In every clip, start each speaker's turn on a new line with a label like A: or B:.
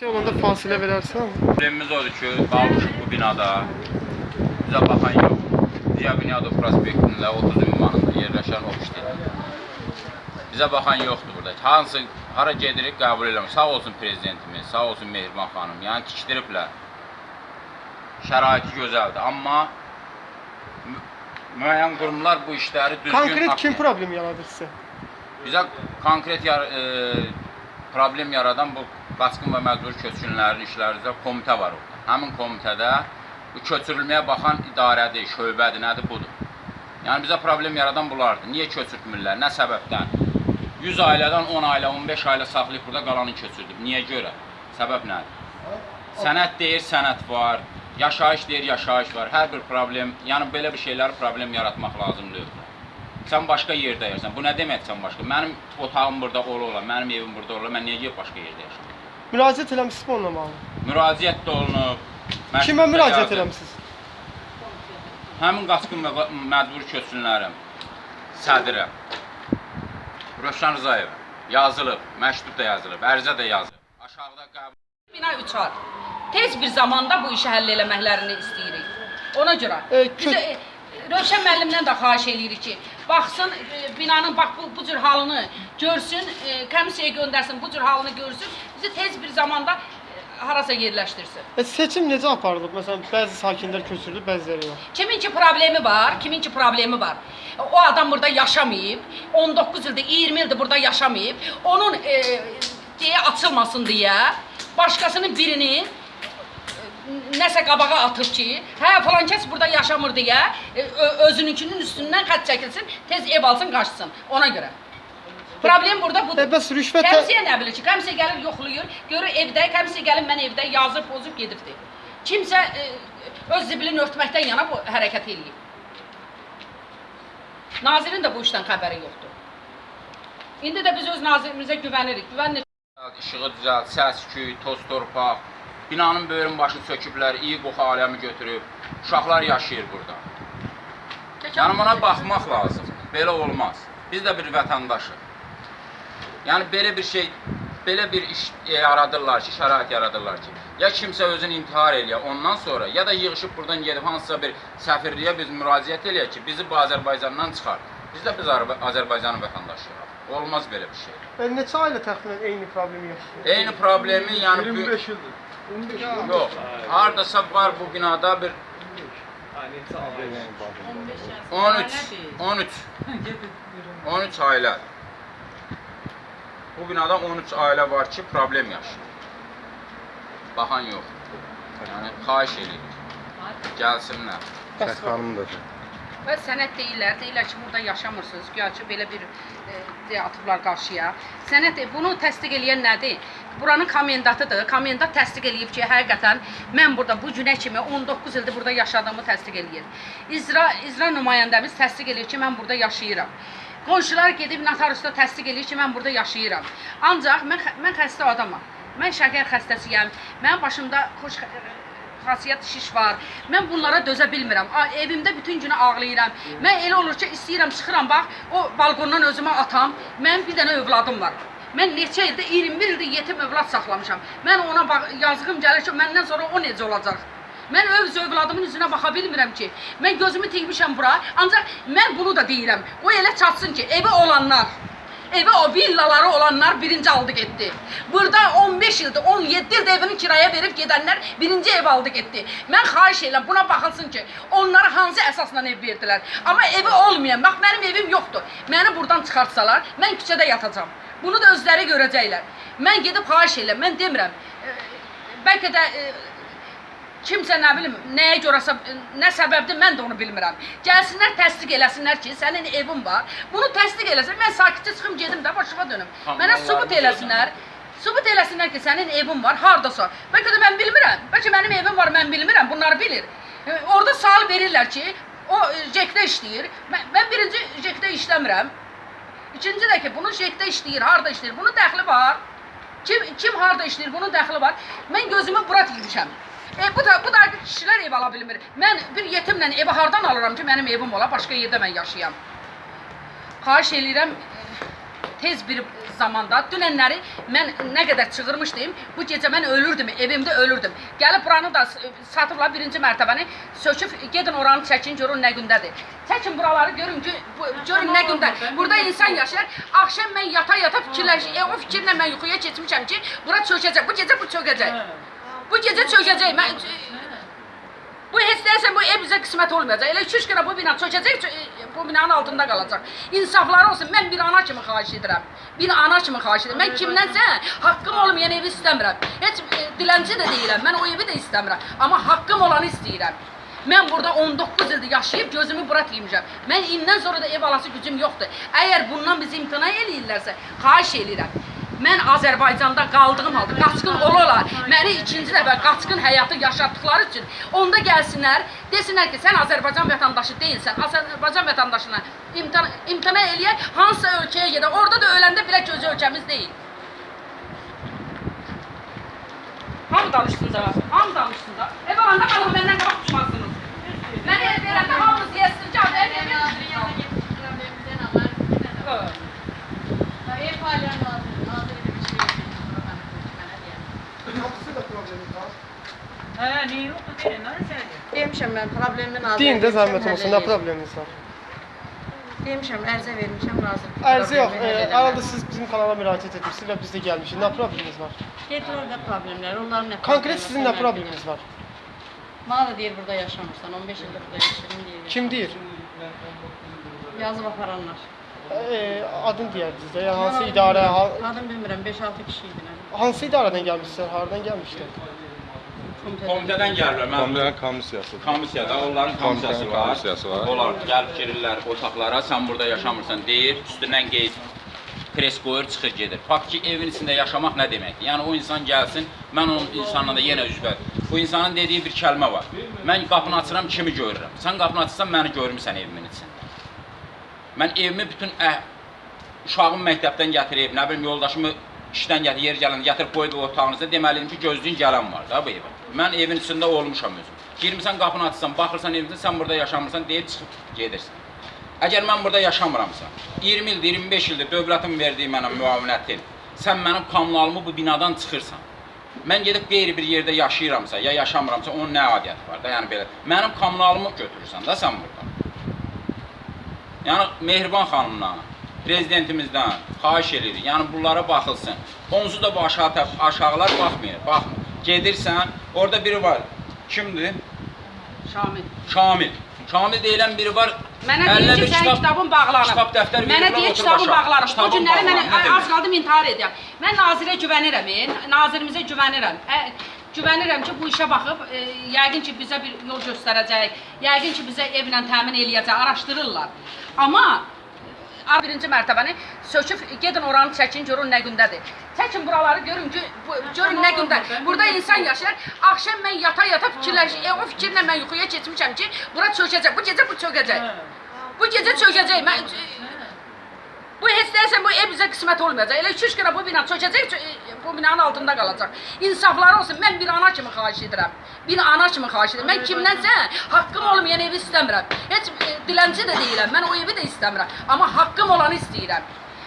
A: Şey olanda fasilə verərsən.
B: Problemimiz odur ki, qalmışıq bu binada. Bizə baxan yox. Ziya Bünyadov prospektində 30 ünvanında yerləşən ofisdir. Bizə baxan yoxdur burada. Hansı hara gedirik qəbul eləmir. Sağ olsun prezidentimiz, sağ olsun Mehriban xanım. Yəni tikdiriblər. Şəraiti gözəldir, amma mü- müəyyən qurumlar bu işləri düzgün
A: Konkret kim problem yaradır sizə?
B: Bizə konkret yar e, problem yaradan bu qaçqın və məcbur köçkünlərin işləri üzrə komitə var orada. Həmin komitədə bu köçürülməyə baxan idarədir, şöbədir, nədir budur. Yəni bizə problem yaradan bunlardır. Niyə köçürtmürlər? Nə səbəbdən? 100 ailədən 10 ailə, 15 ailə saxlayıb burada qalanı köçürdüb. Niyə görə? Səbəb nədir? Sənət deyir, sənət var. Yaşayış deyir, yaşayış var. Hər bir problem, yəni belə bir şeyləri problem yaratmaq lazımdır. Sən başqa yerdə yaşayırsan. Bu nə deməkdir sən başqa? Mənim otağım burada ola ola, mənim evim burada ola, mən niyə gedib başqa yerdə yaşayım?
A: Müraciət eləmisiniz mi onunla bağlı?
B: Müraciət də olunub.
A: Kimə müraciət eləmisiniz?
B: Həmin qaçqın məcbur köçkünlərim. Sədrə. Rövşən Rzayev yazılıb, məktub da yazılıb, ərizə də yazılıb. Aşağıda qəbul
C: Bina uçar. Tez bir zamanda bu işi həll eləməklərini istəyirik. Ona görə
A: E,
C: bizə
A: kö-
C: e, Rövşən müəllimdən də xahiş eləyirik ki, baxsın e, binanın bax bu, bu cür halını görsün, e, komissiyaya göndərsin, bu cür halını görsün, bizi tez bir zamanda e, harasa yerləşdirsin.
A: E, seçim necə aparılıb? Məsələn, bəzi sakinlər köçürülüb, bəziləri yox.
C: Kimin ki problemi var, kimin ki problemi var. O adam burada yaşamayıb, 19 ildir, 20 ildir burada yaşamayıb. Onun e, deyə açılmasın deyə başqasının birini e, nəsə qabağa atıb ki, hə falan kəs burada yaşamır deyə e, özününkünün üstündən xətt çəkilsin, tez ev alsın, qaçsın. Ona görə. Problem burada budur.
A: E, bəs rüşvət
C: Kəmsiyə nə bilir ki, kəmsiyə gəlir yoxlayır, görür evdə, kəmsiyə gəlib mən evdə yazıb, pozub gedibdi. Kimsə e, öz zibilini örtməkdən yana bu hərəkət eləyib. Nazirin də bu işdən xəbəri yoxdur. İndi də biz öz nazirimizə güvənirik. Güvənirik.
B: İşığı düzəlt, səs, küy, toz torpaq. Binanın böyrün başını söküblər, iyi qoxu aləmi götürüb. Uşaqlar yaşayır burada. Yəni buna baxmaq lazım. Belə olmaz. Biz də bir vətəndaşıq. Yəni belə bir şey, belə bir iş yaradırlar ki, şərait yaradırlar ki, ya kimsə özünü intihar eləyə ondan sonra, ya da yığışıb buradan gedib hansısa bir səfirliyə biz müraciət eləyə ki, bizi bu Azərbaycandan çıxar. Biz də biz Azərba- Azərbaycanın vətəndaşıyıq. Olmaz belə bir şey.
A: E, neçə ailə təxminən eyni problemi yaşayır?
B: Eyni problemi yəni bu
D: 25 ildir. 15 ildir.
B: yox. Hardasa var bu binada bir 13 13 13 ailə. Bu binada 13 ailə var ki, problem yaşayır. Baxan yox. Yəni xahiş edirik. Gəlsinlər.
A: Bəs
D: xanım da.
C: Və sənət deyirlər, deyirlər ki, burada yaşamırsınız. Güya ki, belə bir e, deyə atıblar qarşıya. Sənət e, bunu təsdiq eləyən nədir? Buranın komendatıdır. Komendant təsdiq eləyib ki, həqiqətən mən burada bu günə kimi 19 ildir burada yaşadığımı təsdiq eləyir. İcra icra nümayəndəmiz təsdiq eləyir ki, mən burada yaşayıram. Qonşular gedib notariusda təsdiq eləyir ki, mən burada yaşayıram. Ancaq mən mən xəstə adamam. Mən şəkər xəstəsiyəm. Mənim başımda xoş xasiyyət şiş var. Mən bunlara dözə bilmirəm. Evimdə bütün günü ağlayıram. Mən elə olur ki, istəyirəm çıxıram bax, o balkondan özümə atam. Mənim bir dənə övladım var. Mən neçə ildə 21 ildir yetim övlad saxlamışam. Mən ona bax, yazığım gəlir ki, məndən sonra o necə olacaq? Mən öz övladımın üzünə baxa bilmirəm ki. Mən gözümü tikmişəm bura. Ancaq mən bunu da deyirəm. O elə çatsın ki, evi olanlar Evə o villaları olanlar birinci aldı getdi. Burada 15 ildir, 17 ildir evini kiraya verib gedənlər birinci ev aldı getdi. Mən xahiş edirəm buna baxılsın ki, onlara hansı əsasla ev verdilər. Amma evi olmayan, bax mənim evim yoxdur. Məni buradan çıxartsalar, mən küçədə yatacam. Bunu da özləri görəcəklər. Mən gedib xahiş edirəm, mən demirəm. e, Bəlkə də e, kimsə nə bilim, nəyə görəsə, nə səbəbdir mən də onu bilmirəm. Gəlsinlər təsdiq eləsinlər ki, sənin evin var. Bunu təsdiq eləsə, mən sakitcə çıxım gedim də başıma dönüm. Mənə sübut eləsinlər. Sübut eləsinlər ki, sənin evin var, hardasa. Bəlkə də mən bilmirəm. Bəlkə mənim evim var, mən bilmirəm. Bunları bilir. E, Orada sual verirlər ki, o e, jekdə işləyir. Mən, mən birinci jekdə işləmirəm. İkinci də ki, bunun jekdə işləyir, harda işləyir? Bunun dəxli var. Kim kim harda işləyir? Bunun dəxli var. Mən gözümü bura tikmişəm. E, bu da bu da kişilər ev ala bilmir. Mən bir yetimlə evi hardan alıram ki, mənim evim ola, başqa yerdə mən yaşayam. Xahiş eləyirəm, e, tez bir zamanda dünənləri mən nə qədər çığırmışdım, bu gecə mən ölürdüm, evimdə ölürdüm. Gəlib buranı da satıblar birinci mərtəbəni, söküb gedin oranı çəkin, görün nə gündədir. Çəkin buraları görün ki, görün nə gündə. Burada insan yaşayır. Axşam mən yata-yata fikirləş, e, o fikirlə mən yuxuya keçmişəm ki, bura çökəcək. Bu gecə bu çökəcək. Bu gecə çökəcək. Mən bu deyəsən bu ev bizə qismət olmayacaq. Elə 2-3 günə bu bina çökəcək, çö- bu binanın altında qalacaq. İnsafları olsun. Mən bir ana kimi xahiş edirəm. Bir ana kimi xahiş edirəm. Mən kimdənsə haqqım olmayan evi istəmirəm. Heç e, dilənçi də deyiləm. Mən o evi də istəmirəm. Amma haqqım olanı istəyirəm. Mən burada 19 ildir yaşayıb gözümü bura tiymişəm. Mən indən sonra da ev alası gücüm yoxdur. Əgər bundan bizi imtina eləyirlərsə, xahiş eləyirəm. Mən Azərbaycanda qaldığım halda qaçqın olarlar. Məni ikinci dəfə qaçqın həyatı yaşatdıkları üçün onda gəlsinlər, desinlər ki, sən Azərbaycan vətəndaşı deyilsən. Azərbaycan vətəndaşına imtina, imtina eləyək, hansısa ölkəyə gedək. Orada da öləndə bilək ki, öz ölkəmiz deyil. Hamı danışsın da, hamı danışsın da. Ev alanda qalın məndən qabaq düşmazsınız. Mənə ev verəndə hamınız yeyəsiniz ki, ev
E: Nazirin yanına
C: verəndə.
E: gittik, problemimizden haber.
C: Evet.
E: Demişəm mən problemimi nazirə
A: Deyin də
E: vermişəm,
A: zəhmət olsun, nə probleminiz var?
E: Demişəm, ərizə vermişəm nazir.
A: Ərizə yox, e, arada siz bizim kanala müraciət etmişsiniz və biz də gəlmişik. Nə probleminiz var?
E: Getir orada problemlər, onların nə
A: Konkret
E: problemi
A: sizin nə probleminiz var?
E: da deyir burada yaşamırsan, 15 ildir burada yaşayırım deyir.
A: Kim deyir?
E: Yazıb aparanlar.
A: E, adın deyərdiniz də, ya hansı idarə,
E: Adım bilmirəm, 5-6 kişi idi nə.
A: hansı idarədən gəlmişsiniz, haradan gəlmişdiniz?
B: Komitədən gəlirlər. Mən
F: Komitənin komissiyası.
B: komissiyada onların komissiyası var.
F: komissiyası var.
B: Onlar gəlib girirlər otaqlara, sən burada yaşamırsan deyir, üstündən qeyd pres qoyur, çıxır gedir. Fakt ki, evin içində yaşamaq nə deməkdir? Yəni o insan gəlsin, mən onun insanla da yenə üzbət. Bu insanın dediyi bir kəlmə var. Mən qapını açıram, kimi görürəm. Sən qapını açırsan, məni görmüsən evimin içində. Mən evimi bütün əh, uşağımı məktəbdən gətirib, nə bilim yoldaşımı işdən gətirib, yer gələn gətirib qoyub o otağınızda deməliyim ki, gözləyin gələn var da bu evə. Mən evin içində olmuşam özüm. Girmisən qapını açsan, baxırsan evinizdə sən burada yaşamırsan deyib çıxıb gedirsən. Əgər mən burada yaşamıramsa, 20 ildir, 25 ildir dövlətin verdiyi mənə müavinətin, sən mənim kommunalımı bu binadan çıxırsan. Mən gedib qeyri bir yerdə yaşayıramsa, ya yaşamıramsa, onun nə adiyyəti var da, yəni belə. Mənim kommunalımı götürürsən da sən burada. Yəni Mehriban xanımdan, prezidentimizdən xahiş edirik. Yəni bunlara baxılsın. Onsuz da bu aşağı aşağılar baxmır, baxmır. Gedirsən, orada biri var. Kimdir?
C: Şamil.
B: Şamil. Şamil deyilən biri var.
C: Mənə deyir ki, sənin kitabın bağlanıb.
B: Kitab dəftər
C: Mənə
B: veriblər,
C: deyir kitabın bağlanıb. Bu günləri mən az qaldım intihar edirəm. Mən nazirə güvənirəm, e, nazirimizə güvənirəm. Ə, güvənirəm ki, bu işə baxıb, e, yəqin ki, bizə bir yol göstərəcək, yəqin ki, bizə evlə təmin eləyəcək, araşdırırlar. Amma birinci mərtəbəni söküb gedin oranı çəkin, görün nə gündədir. Çəkin buraları görün ki, bu, görün nə gündə. Burada insan yaşayır. Axşam mən yata-yata fikirləş, e, o fikirlə mən yuxuya keçmişəm ki, bura çökəcək. Bu gecə bu çökəcək. Bu gecə çökəcək. Mən bu heç deyəsən bu ev bizə qismət olmayacaq. Elə 2-3 günə bu bina çökəcək, çö- e, bu binanın altında qalacaq. İnsafları olsun. Mən bir ana kimi xahiş edirəm. Bir ana kimi xahiş edirəm. Mən kimdənsə haqqım olmayan evi istəmirəm. Heç e, dilənçi də deyiləm. Mən o evi də istəmirəm. Amma haqqım olanı istəyirəm.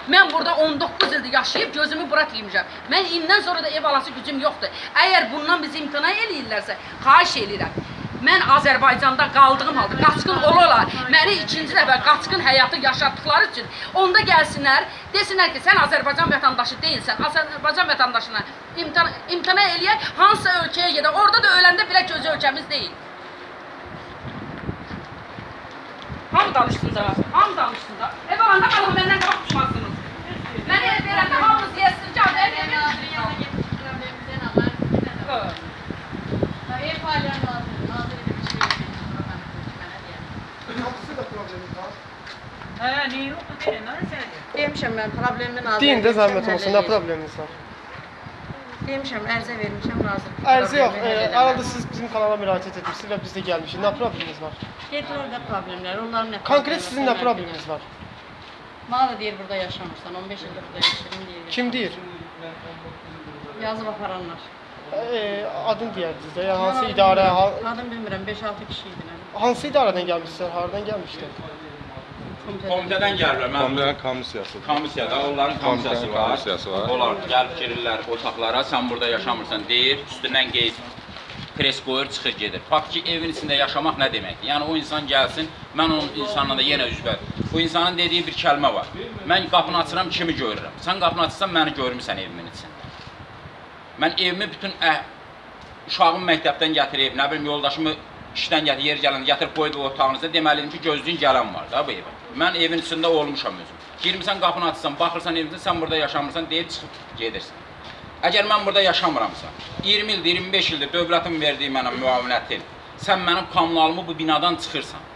C: Mən burada 19 ildir yaşayıb gözümü bura tiymişəm. Mən indən sonra da ev alası gücüm yoxdur. Əgər bundan bizi imtina eləyirlərsə, xahiş eləyirəm. Mən Azərbaycanda qaldığım halda qaçqın olarlar. Məni ikinci dəfə qaçqın həyatı yaşatdıkları üçün onda gəlsinlər, desinlər ki, sən Azərbaycan vətəndaşı deyilsən. Azərbaycan vətəndaşına imtina, imtina eləyək, hansısa ölkəyə gedək. Orada da öləndə bilək öz ölkəmiz deyil. Hamı danışsın da, hamı danışsın da. Ev alanda qalın məndən qabaq düşmazsınız. Mənə ev verəndə hamınız yeyəsiniz ki, ev
E: problemimizden haber.
C: Evet.
E: Ev hala nazır, nazire de bir şey yok. Bana diye.
D: Kapısı da problemi var.
G: Ha, niye yok da değil, ne sen?
E: Demişəm mən problemimi nazirə
A: Deyin də
E: vermişəm,
A: zəhmət
E: həll
A: olsun, nə
E: eləyir.
A: probleminiz var?
E: Demişəm, ərizə vermişəm nazir.
A: Ərizə yox,
E: problemi həll
A: e,
E: eləməlidir.
A: arada siz bizim kanala müraciət etmişsiniz və biz də gəlmişik. Nə probleminiz var?
E: Getir orada problemlər, onların nə
A: Konkret
E: problemi
A: sizin
E: var,
A: nə
E: mən
A: probleminiz var?
E: bilmirəm. Bana da deyir burada yaşamırsan, 15 ildir burada yaşayırım deyir.
A: Kim deyir?
E: Yazıb aparanlar.
A: E, adın deyərdiniz də, ya hansı idarə, ha-
E: Adım bilmirəm, 5-6 kişi idi nə.
A: hansı idarədən gəlmişsiniz, haradan gəlmişdiniz?
B: Komitədən gəlirlər. Mən
F: Komitənin komissiyası.
B: komissiyada onların komissiyası var.
F: komissiyası var.
B: Onlar gəlib girirlər otaqlara, sən burada yaşamırsan deyir, üstündən qeyd pres qoyur, çıxır gedir. Fakt ki, evin içində yaşamaq nə deməkdir? Yəni o insan gəlsin, mən onun insanla da yenə üzbət. Bu insanın dediyi bir kəlmə var. Mən qapını açıram, kimi görürəm. Sən qapını açırsan, məni görmüsən evimin içində. Mən evimi bütün əh, uşağımı məktəbdən gətirib, nə bilim yoldaşımı işdən gətirib, yer gələndə gətirib qoyub otağınızda deməliydim ki, gözləyin gələn var da bu evə. Mən evin içində olmuşam özüm. Girmisən qapını açsan, baxırsan evində sən burada yaşamırsan deyib çıxıb gedirsən. Əgər mən burada yaşamıramsa, 20 ildir, 25 ildir dövlətin verdiyi mənə müavinətin, sən mənim kommunalımı bu binadan çıxırsan.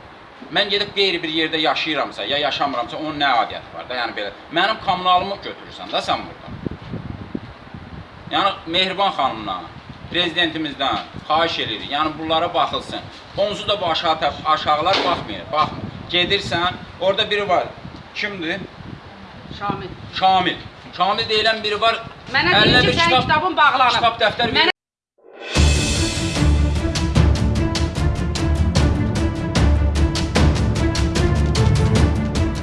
B: Mən gedib qeyri bir yerdə yaşayıramsa, ya yaşamıramsa, onun nə adiyyəti var da, yəni belə. Mənim kommunalımı götürürsən da sən burada. Yəni Mehriban xanımdan, prezidentimizdən xahiş edirik. Yəni bunlara baxılsın. Onsuz da bu aşağı aşağılar baxmır, baxmır. Gedirsən, orada biri var. Kimdir?
C: Şamil.
B: Şamil. Şamil deyilən biri var.
C: Mənə
B: əlinə
C: deyir ki,
B: bir
C: sənin kitabın bağlanıb.
B: Kitab dəftər
C: Mənə